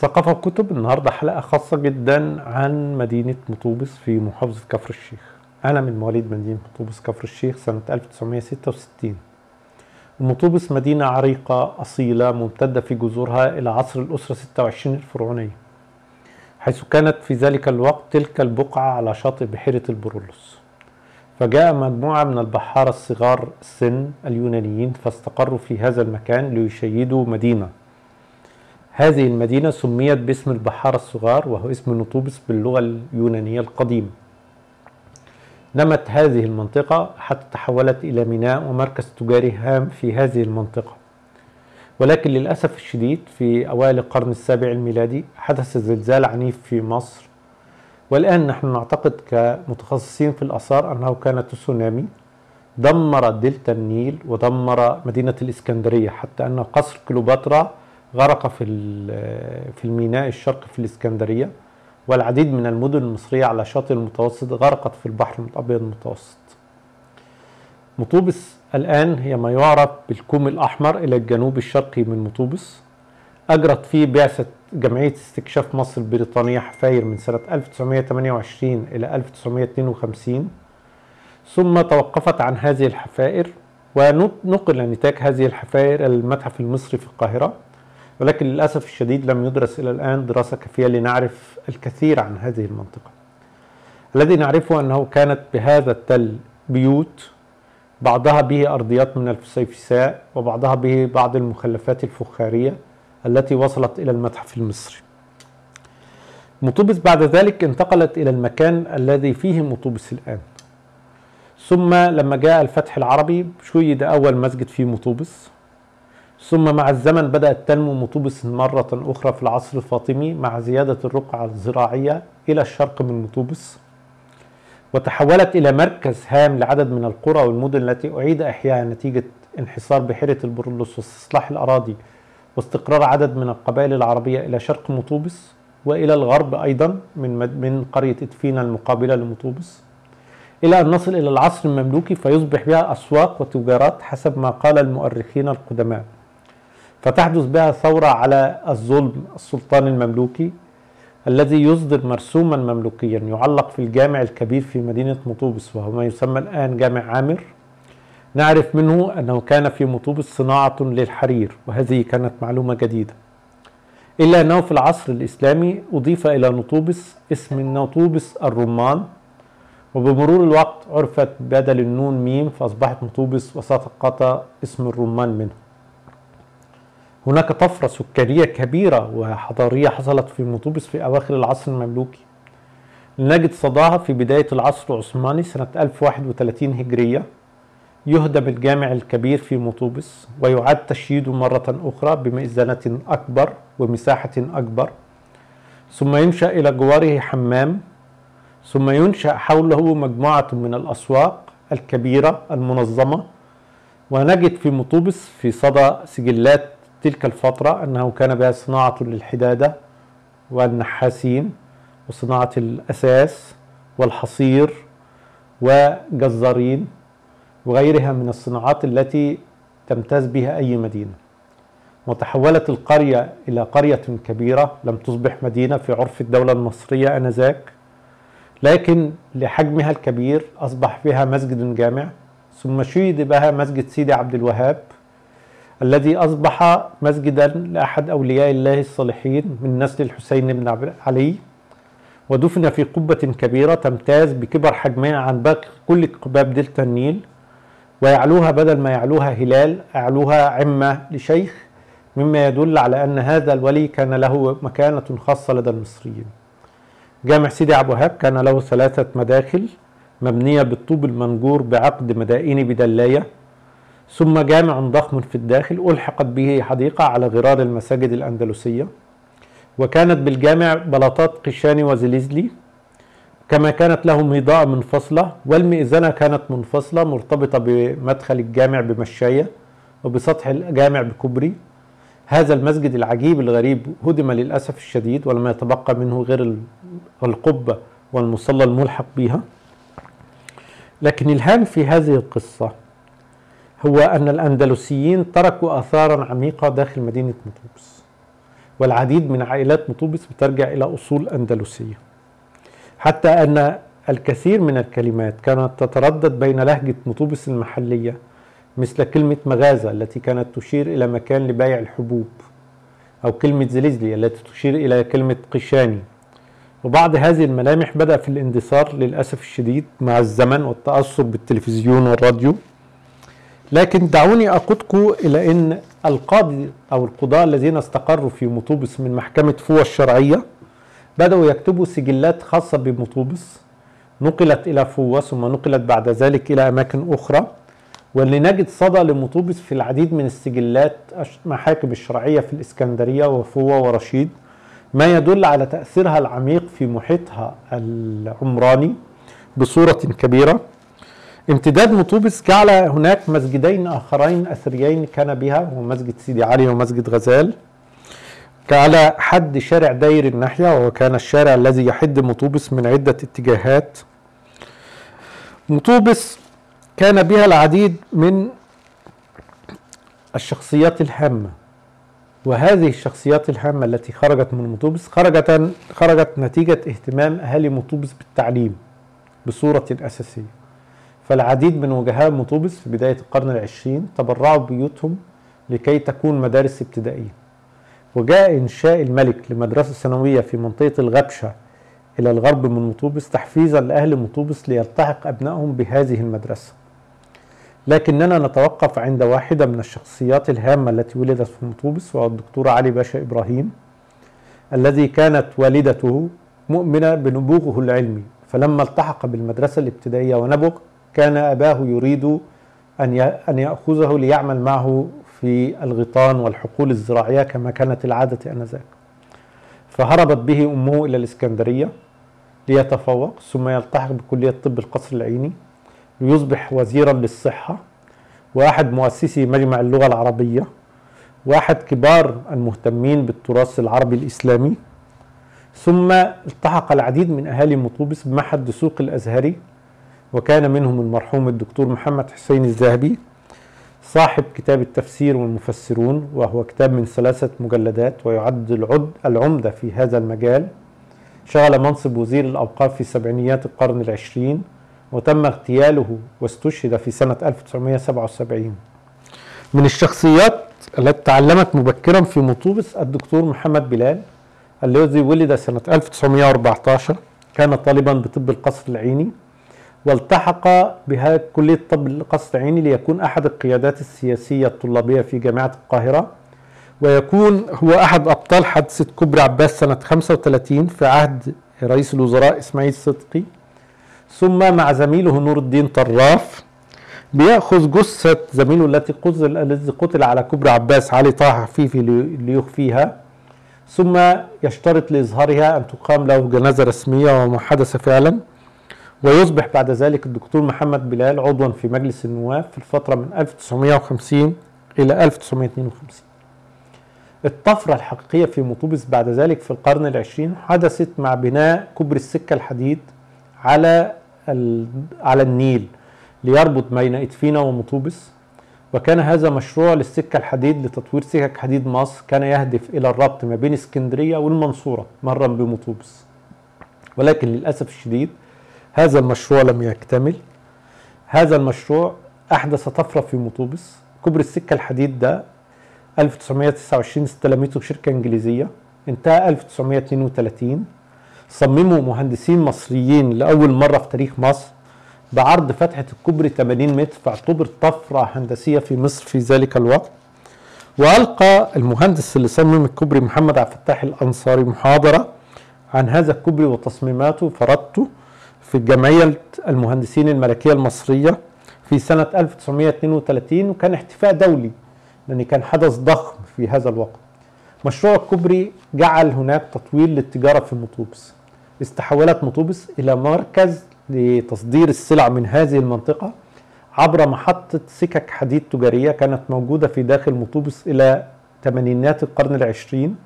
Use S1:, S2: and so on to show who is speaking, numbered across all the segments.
S1: ثقافة وكتب النهاردة حلقة خاصة جدا عن مدينة مطوبس في محافظة كفر الشيخ. أنا من مواليد مدينة مطوبس كفر الشيخ سنة 1966 ومطوبس مدينة عريقة أصيلة ممتدة في جذورها إلى عصر الأسرة 26 الفرعونية حيث كانت في ذلك الوقت تلك البقعة على شاطئ بحيرة البرولوس. فجاء مجموعة من البحارة الصغار السن اليونانيين فاستقروا في هذا المكان ليشيدوا مدينة. هذه المدينة سميت باسم البحارة الصغار وهو اسم نطوبس باللغة اليونانية القديمة. نمت هذه المنطقة حتى تحولت إلى ميناء ومركز تجاري هام في هذه المنطقة. ولكن للأسف الشديد في أوائل القرن السابع الميلادي حدث زلزال عنيف في مصر. والآن نحن نعتقد كمتخصصين في الآثار أنه كان تسونامي. دمر دلتا النيل ودمر مدينة الإسكندرية حتى أن قصر كليوباترا غرق في في الميناء الشرقي في الإسكندرية والعديد من المدن المصرية على شاطئ المتوسط غرقت في البحر الأبيض المتوسط. مطوبس الآن هي ما يعرف بالكوم الأحمر إلى الجنوب الشرقي من مطوبس. أجرت فيه بعثة جمعية استكشاف مصر البريطانية حفاير من سنة 1928 إلى 1952 ثم توقفت عن هذه الحفائر ونقل نتاج هذه الحفائر المتحف المصري في القاهرة. ولكن للأسف الشديد لم يدرس إلى الآن دراسة كافية لنعرف الكثير عن هذه المنطقة. الذي نعرفه أنه كانت بهذا التل بيوت بعضها به أرضيات من الفسيفساء وبعضها به بعض المخلفات الفخارية التي وصلت إلى المتحف المصري. مطوبس بعد ذلك انتقلت إلى المكان الذي فيه مطوبس الآن. ثم لما جاء الفتح العربي شيد أول مسجد في مطوبس. ثم مع الزمن بدأت تنمو مطوبس مرة أخرى في العصر الفاطمي مع زيادة الرقعة الزراعية إلى الشرق من مطوبس وتحولت إلى مركز هام لعدد من القرى والمدن التي أعيد إحيائها نتيجة انحصار بحيرة البرولوس واستصلاح الأراضي واستقرار عدد من القبائل العربية إلى شرق مطوبس وإلى الغرب أيضا من من قرية إدفينا المقابلة لمطوبس. إلى أن نصل إلى العصر المملوكي فيصبح بها أسواق وتجارات حسب ما قال المؤرخين القدماء. فتحدث بها ثورة على الظلم السلطان المملوكي الذي يصدر مرسوما مملوكيا يعلق في الجامع الكبير في مدينة مطوبس وهو ما يسمى الآن جامع عامر. نعرف منه أنه كان في مطوبس صناعة للحرير وهذه كانت معلومة جديدة. إلا أنه في العصر الإسلامي أضيف إلى نطوبس اسم نطوبس الرمان وبمرور الوقت عرفت بدل النون ميم فأصبحت مطوبس وسقط اسم الرمان منه. هناك طفرة سكانية كبيرة وحضارية حصلت في مطوبس في أواخر العصر المملوكي. نجد صداها في بداية العصر العثماني سنة 1031 هجرية. يهدم الجامع الكبير في مطوبس ويعاد تشييده مرة أخرى بمئذنة أكبر ومساحة أكبر. ثم ينشأ إلى جواره حمام. ثم ينشأ حوله مجموعة من الأسواق الكبيرة المنظمة. ونجد في مطوبس في صدى سجلات تلك الفترة أنه كان بها صناعة للحدادة والنحاسين وصناعة الأساس والحصير وجزارين وغيرها من الصناعات التي تمتاز بها أي مدينة. وتحولت القرية إلى قرية كبيرة لم تصبح مدينة في عرف الدولة المصرية آنذاك لكن لحجمها الكبير أصبح فيها مسجد جامع ثم شيد بها مسجد سيدي عبد الوهاب الذي أصبح مسجدا لأحد أولياء الله الصالحين من نسل الحسين بن علي ودفن في قبة كبيرة تمتاز بكبر حجمها عن باقي كل قباب دلتا النيل ويعلوها بدل ما يعلوها هلال أعلوها عمة لشيخ مما يدل على أن هذا الولي كان له مكانة خاصة لدى المصريين. جامع سيدي عبد الوهاب كان له ثلاثة مداخل مبنية بالطوب المنجور بعقد مدائني بدلاية ثم جامع ضخم في الداخل ألحقت به حديقة على غرار المساجد الأندلسية وكانت بالجامع بلاطات قشاني وزليزلي كما كانت له ميضاء منفصلة والمئذنة كانت منفصلة مرتبطة بمدخل الجامع بمشاية وبسطح الجامع بكبري هذا المسجد العجيب الغريب هدم للأسف الشديد ولم يتبقى منه غير القبة والمصلى الملحق بها. لكن الهام في هذه القصة هو أن الأندلسيين تركوا آثارا عميقة داخل مدينة مطوبس والعديد من عائلات مطوبس بترجع إلى أصول أندلسية. حتى أن الكثير من الكلمات كانت تتردد بين لهجة مطوبس المحلية مثل كلمة مغازة التي كانت تشير إلى مكان لبيع الحبوب أو كلمة زليزلي التي تشير إلى كلمة قشاني. وبعض هذه الملامح بدأ في الاندثار للأسف الشديد مع الزمن والتأثر بالتلفزيون والراديو. لكن دعوني أقودكم إلى أن القاضي أو القضاة الذين استقروا في مطوبس من محكمة فوة الشرعية بدأوا يكتبوا سجلات خاصة بمطوبس نقلت إلى فوة ثم نقلت بعد ذلك إلى أماكن أخرى واللي نجد صدى لمطوبس في العديد من السجلات محاكم الشرعية في الإسكندرية وفوة ورشيد ما يدل على تأثيرها العميق في محيطها العمراني بصورة كبيرة. امتداد مطوبس جعل هناك مسجدين آخرين أثريين كان بها هو مسجد سيدي علي ومسجد غزال. على حد شارع داير الناحية وهو كان الشارع الذي يحد مطوبس من عدة اتجاهات. مطوبس كان بها العديد من الشخصيات الهامة وهذه الشخصيات الهامة التي خرجت من مطوبس خرجت خرجت نتيجة اهتمام أهالي مطوبس بالتعليم بصورة أساسية. فالعديد من وجهاء مطوبس في بداية القرن العشرين تبرعوا بيوتهم لكي تكون مدارس ابتدائية. وجاء إنشاء الملك لمدرسة ثانوية في منطقة الغبشة إلى الغرب من مطوبس تحفيزا لأهل مطوبس ليلتحق أبنائهم بهذه المدرسة. لكننا نتوقف عند واحدة من الشخصيات الهامة التي ولدت في مطوبس وهو الدكتور علي باشا إبراهيم الذي كانت والدته مؤمنة بنبوغه العلمي. فلما التحق بالمدرسة الابتدائية ونبغ كان أباه يريد أن يأخذه ليعمل معه في الغيطان والحقول الزراعية كما كانت العادة آنذاك. فهربت به أمه إلى الإسكندرية ليتفوق ثم يلتحق بكلية طب القصر العيني ليصبح وزيرا للصحة. وأحد مؤسسي مجمع اللغة العربية. وأحد كبار المهتمين بالتراث العربي الإسلامي. ثم التحق العديد من أهالي مطوبس بمعهد دسوق الأزهري. وكان منهم المرحوم الدكتور محمد حسين الذهبي صاحب كتاب التفسير والمفسرون وهو كتاب من ثلاثة مجلدات ويعد العد العمدة في هذا المجال. شغل منصب وزير الأوقاف في سبعينيات القرن العشرين وتم اغتياله واستشهد في سنة 1977 من الشخصيات التي تعلمت مبكرا في مطوبس الدكتور محمد بلال الذي ولد سنة 1914 كان طالبا بطب القصر العيني. والتحق بها كلية طب القصر العيني ليكون أحد القيادات السياسية الطلابية في جامعة القاهرة ويكون هو أحد أبطال حادثة كوبري عباس سنة 35 في عهد رئيس الوزراء إسماعيل صدقي. ثم مع زميله نور الدين طراف بيأخذ جثة زميله التي قتل الذي قتل على كوبري عباس علي طه حفيفي ليخفيها. ثم يشترط لإظهارها أن تقام له جنازة رسمية وما حدث فعلا. ويصبح بعد ذلك الدكتور محمد بلال عضوا في مجلس النواب في الفترة من 1950 إلى 1952 الطفرة الحقيقية في مطوبس بعد ذلك في القرن العشرين حدثت مع بناء كوبري السكة الحديد على على النيل ليربط بين إدفينا ومطوبس وكان هذا مشروع للسكة الحديد لتطوير سكك حديد مصر كان يهدف إلى الربط ما بين اسكندرية والمنصورة مرا بمطوبس. ولكن للأسف الشديد هذا المشروع لم يكتمل. هذا المشروع أحدث طفرة في مطوبس. كوبري السكة الحديد ده 1929 استلمته شركة إنجليزية. انتهى 1932 صمموا مهندسين مصريين لأول مرة في تاريخ مصر بعرض فتحة الكوبري 80 متر فاعتبر طفرة هندسية في مصر في ذلك الوقت. وألقى المهندس اللي صمم الكوبري محمد عبد الفتاح الأنصاري محاضرة عن هذا الكوبري وتصميماته فرضته في جمعية المهندسين الملكية المصرية في سنة 1932 وكان احتفاء دولي لأن كان حدث ضخم في هذا الوقت. مشروع الكوبري جعل هناك تطوير للتجارة في مطوبس. استحولت مطوبس إلى مركز لتصدير السلع من هذه المنطقة عبر محطة سكك حديد تجارية كانت موجودة في داخل مطوبس إلى ثمانينات القرن العشرين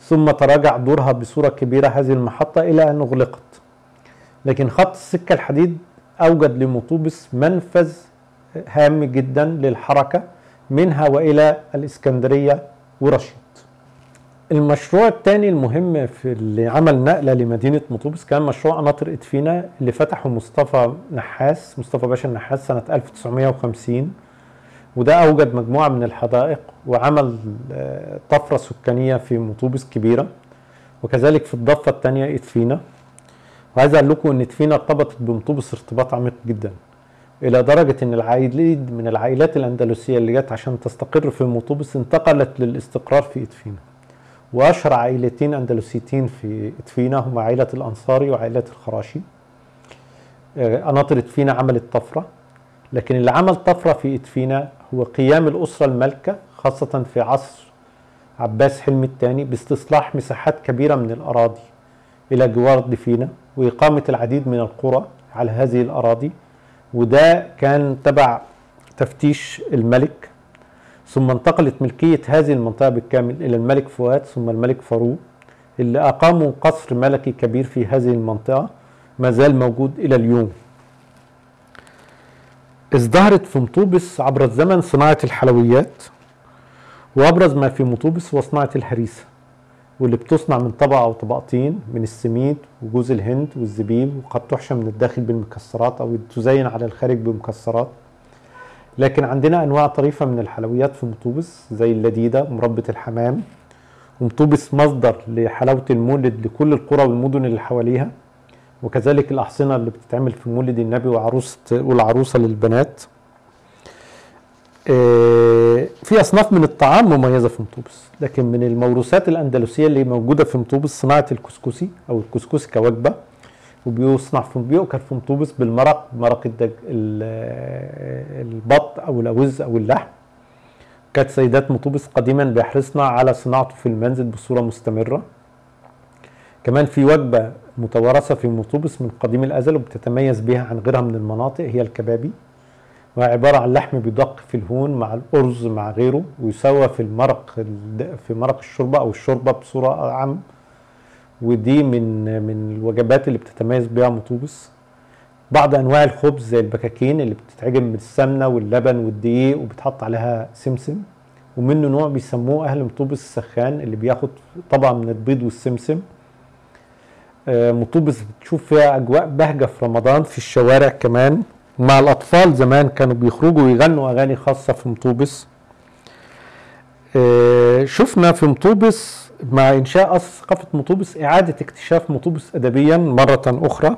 S1: ثم تراجع دورها بصورة كبيرة هذه المحطة إلى أن أغلقت. لكن خط السكة الحديد أوجد لمطوبس منفذ هام جدا للحركة منها وإلى الإسكندرية ورشيد. المشروع الثاني المهم في اللي عمل نقلة لمدينة مطوبس كان مشروع قناطر إدفينا اللي فتحه مصطفى نحاس مصطفى باشا النحاس سنة 1950 وده أوجد مجموعة من الحدائق وعمل آه، طفرة سكانية في مطوبس كبيرة. وكذلك في الضفة الثانية إدفينا. وعايز أقول لكم إن ادفينا ارتبطت بمطوبس ارتباط عميق جدا. إلى درجة إن العائلين من العائلات الأندلسية اللي جت عشان تستقر في مطوبس انتقلت للاستقرار في إدفينا. وأشهر عائلتين أندلسيتين في إدفينا هما عائلة الأنصاري وعائلة الخراشي. آه، قناطر إدفينا عملت طفرة. لكن اللي عمل طفرة في إدفينا هو قيام الأسرة المالكة خاصة في عصر عباس حلمي الثاني باستصلاح مساحات كبيرة من الأراضي. إلى جوار دفينا وإقامة العديد من القرى على هذه الأراضي. وده كان تبع تفتيش الملك. ثم انتقلت ملكية هذه المنطقة بالكامل إلى الملك فؤاد ثم الملك فاروق اللي أقاموا قصر ملكي كبير في هذه المنطقة ما زال موجود إلى اليوم. ازدهرت في مطوبس عبر الزمن صناعة الحلويات وأبرز ما في مطوبس هو صناعة الهريسة. واللي بتصنع من طبقة أو طبقتين من السميد وجوز الهند والزبيب وقد تحشى من الداخل بالمكسرات أو تزين على الخارج بمكسرات لكن عندنا أنواع طريفة من الحلويات في مطوبس زي اللذيذة ومربى الحمام. ومطوبس مصدر لحلاوة المولد لكل القرى والمدن اللي حواليها وكذلك الأحصنة اللي بتتعمل في مولد النبي وعروسه والعروسة للبنات. في أصناف من الطعام مميزة في مطوبس لكن من الموروثات الأندلسية اللي موجودة في مطوبس صناعة الكسكسي أو الكسكسي كوجبة وبيصنع في بيؤكل في مطوبس بالمرق مرق الدج البط أو الأوز أو اللحم. كانت سيدات مطوبس قديما بيحرصن على صناعته في المنزل بصورة مستمرة. كمان في وجبة متوارثة في مطوبس من قديم الأزل وبتتميز بها عن غيرها من المناطق هي الكبابي. وهي عباره عن لحم بيدق في الهون مع الأرز مع غيره ويسوى في المرق في مرق الشوربة أو الشوربة بصورة عام. ودي من من الوجبات اللي بتتميز بيها مطوبس. بعض أنواع الخبز زي البكاكين اللي بتتعجن بالسمنه واللبن والدقيق وبتحط عليها سمسم. ومنه نوع بيسموه أهل مطوبس السخان اللي بياخد طبعا من البيض والسمسم. آه، مطوبس بتشوف فيها أجواء بهجة في رمضان في الشوارع كمان. مع الأطفال زمان كانوا بيخرجوا ويغنوا أغاني خاصة في مطوبس. آه، شفنا في مطوبس مع إنشاء أصل ثقافة مطوبس إعادة اكتشاف مطوبس أدبيا مرة أخرى.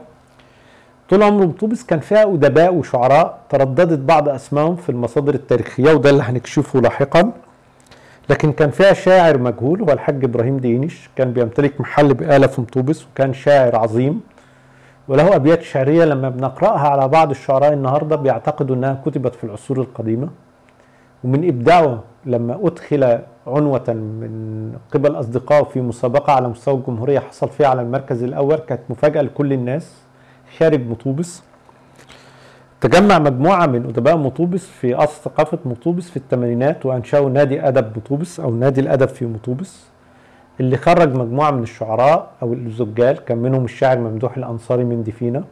S1: طول عمر مطوبس كان فيها أدباء وشعراء ترددت بعض أسمائهم في المصادر التاريخية وده اللي هنكشفه لاحقا. لكن كان فيها شاعر مجهول هو الحاج إبراهيم دينش كان بيمتلك محل بقالة في مطوبس وكان شاعر عظيم. وله أبيات شعرية لما بنقرأها على بعض الشعراء النهاردة بيعتقدوا أنها كتبت في العصور القديمة. ومن إبداعه لما أدخل عنوة من قبل أصدقائه في مسابقة على مستوى الجمهورية حصل فيها على المركز الأول كانت مفاجأة لكل الناس. خارج مطوبس. تجمع مجموعة من أدباء مطوبس في أصل ثقافة مطوبس في الثمانينات وأنشأوا نادي أدب مطوبس أو نادي الأدب في مطوبس. اللي خرج مجموعة من الشعراء أو الزجال كان منهم الشاعر ممدوح الأنصاري من دفينة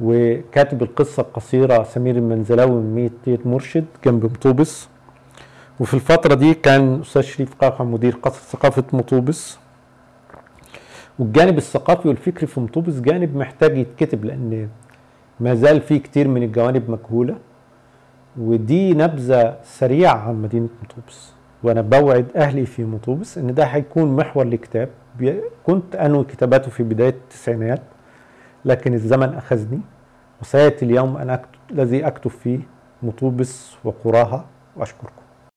S1: وكاتب القصة القصيرة سمير المنزلاوي من مية مرشد جنب مطوبس. وفي الفترة دي كان أستاذ شريف قاقع مدير قصر ثقافة مطوبس. والجانب الثقافي والفكري في مطوبس جانب محتاج يتكتب لأن ما زال في كتير من الجوانب مجهولة ودي نبذة سريعة عن مدينة مطوبس. وأنا بوعد أهلي في مطوبس إن ده هيكون محور لكتاب. كنت أنوي كتاباته في بداية التسعينات لكن الزمن أخذني وسيأتي اليوم أنا الذي أكتب فيه مطوبس وقراها وأشكركم.